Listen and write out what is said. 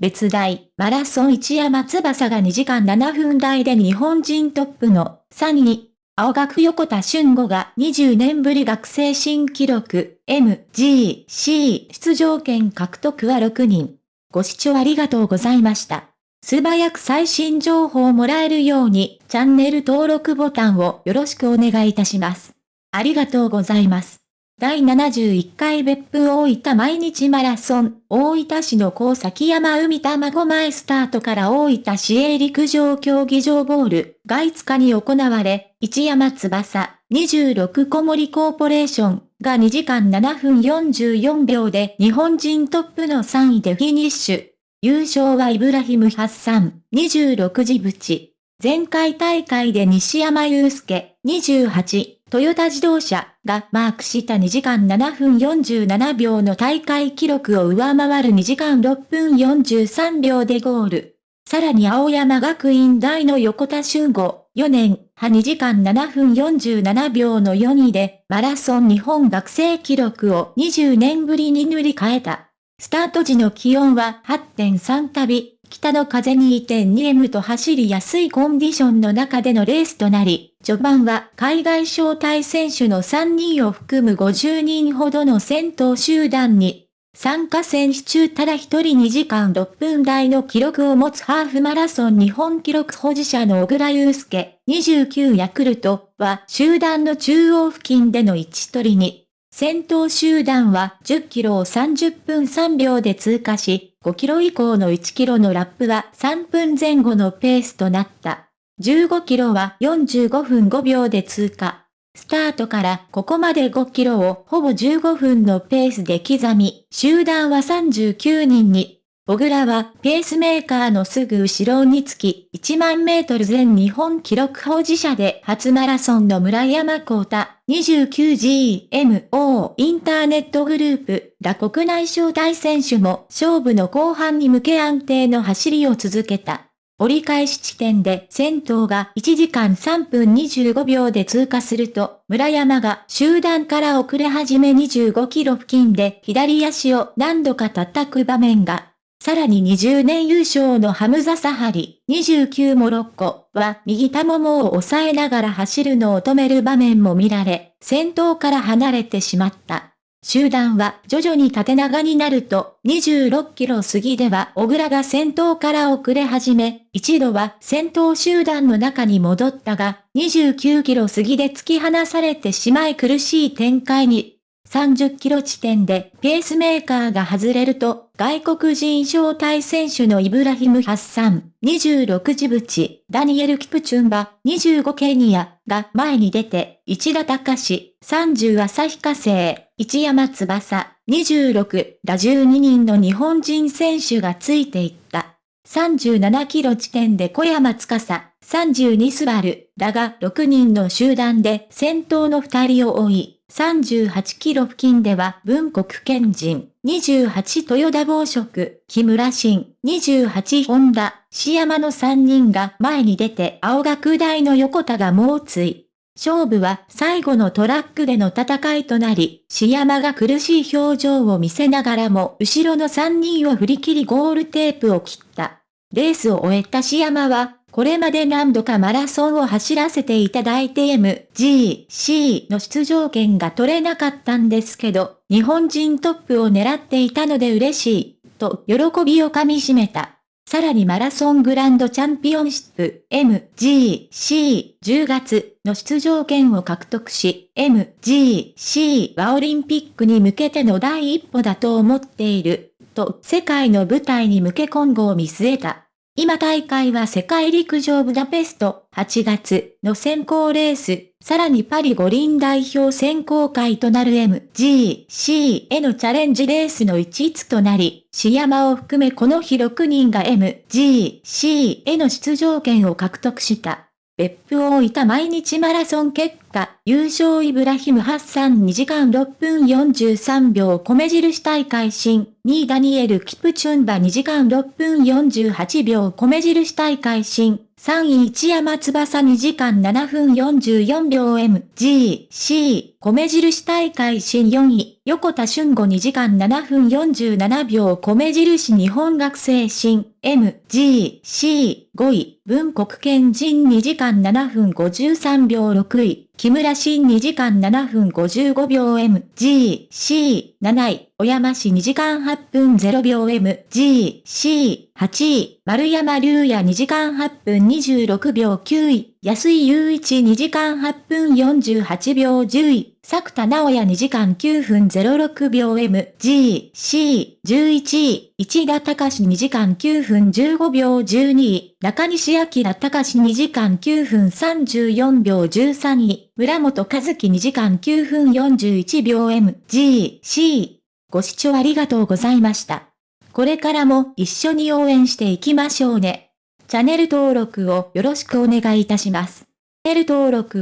別大、マラソン一山翼が2時間7分台で日本人トップの3位。青学横田俊吾が20年ぶり学生新記録、MGC 出場権獲得は6人。ご視聴ありがとうございました。素早く最新情報をもらえるように、チャンネル登録ボタンをよろしくお願いいたします。ありがとうございます。第71回別府大分毎日マラソン、大分市の高崎山海卵前スタートから大分市営陸上競技場ボールが5日に行われ、一山翼、26小森コーポレーションが2時間7分44秒で日本人トップの3位でフィニッシュ。優勝はイブラヒム・ハッサン、26時淵。前回大会で西山祐介、28、トヨタ自動車がマークした2時間7分47秒の大会記録を上回る2時間6分43秒でゴール。さらに青山学院大の横田俊吾、4年、派2時間7分47秒の4位で、マラソン日本学生記録を20年ぶりに塗り替えた。スタート時の気温は8.3旅、北の風に 2.2M と走りやすいコンディションの中でのレースとなり、序盤は海外招待選手の3人を含む50人ほどの戦闘集団に、参加選手中ただ一人2時間6分台の記録を持つハーフマラソン日本記録保持者の小倉祐介、29ヤクルトは集団の中央付近での位置取りに、先頭集団は10キロを30分3秒で通過し、5キロ以降の1キロのラップは3分前後のペースとなった。15キロは45分5秒で通過。スタートからここまで5キロをほぼ15分のペースで刻み、集団は39人に小倉はペースメーカーのすぐ後ろにつき1万メートル全日本記録保持者で初マラソンの村山幸太 29GMO インターネットグループら国内招待選手も勝負の後半に向け安定の走りを続けた。折り返し地点で先頭が1時間3分25秒で通過すると、村山が集団から遅れ始め25キロ付近で左足を何度か叩く場面がさらに20年優勝のハムザ・サハリ、29モロッコは右太ももを押さえながら走るのを止める場面も見られ、先頭から離れてしまった。集団は徐々に縦長になると、26キロ過ぎでは小倉が先頭から遅れ始め、一度は先頭集団の中に戻ったが、29キロ過ぎで突き放されてしまい苦しい展開に。30キロ地点でペースメーカーが外れると、外国人招待選手のイブラヒム・ハッサン、26ジブチ、ダニエル・キプチュンバ、25ケニアが前に出て、市田隆、30旭化成、一山翼、26ら12人の日本人選手がついていった。37キロ地点で小山司、32スバルらが6人の集団で先頭の2人を追い、38キロ付近では文国県人、28豊田暴食、木村新、28本田、市山の3人が前に出て青学大の横田が猛追。勝負は最後のトラックでの戦いとなり、市山が苦しい表情を見せながらも後ろの3人を振り切りゴールテープを切った。レースを終えた市山は、これまで何度かマラソンを走らせていただいて MGC の出場権が取れなかったんですけど、日本人トップを狙っていたので嬉しい、と喜びをかみしめた。さらにマラソングランドチャンピオンシップ MGC10 月の出場権を獲得し、MGC はオリンピックに向けての第一歩だと思っている、と世界の舞台に向け今後を見据えた。今大会は世界陸上ブダペスト8月の選考レース、さらにパリ五輪代表選考会となる MGC へのチャレンジレースの一逸となり、シヤマを含めこの日6人が MGC への出場権を獲得した。別府大分毎日マラソン結果、優勝イブラヒムハッサン2時間6分43秒米印大会新、2位ダニエル・キプチュンバ2時間6分48秒米印大会新、3位一山翼2時間7分44秒 MGC 米印大会新4位、横田俊吾2時間7分47秒米印日本学生新。MGC5 位、文国県人2時間7分53秒6位、木村新2時間7分55秒 MGC7 位、小山市2時間8分0秒 MGC8 位、丸山龍也2時間8分26秒9位、安井雄一2時間8分48秒10位、作田直也2時間9分06秒 MGC11 位、市田隆2時間9分15秒12位、中西明隆2時間9分34秒13位、村本和樹2時間9分41秒 MGC。ご視聴ありがとうございました。これからも一緒に応援していきましょうね。チャンネル登録をよろしくお願いいたします。チャンネル登録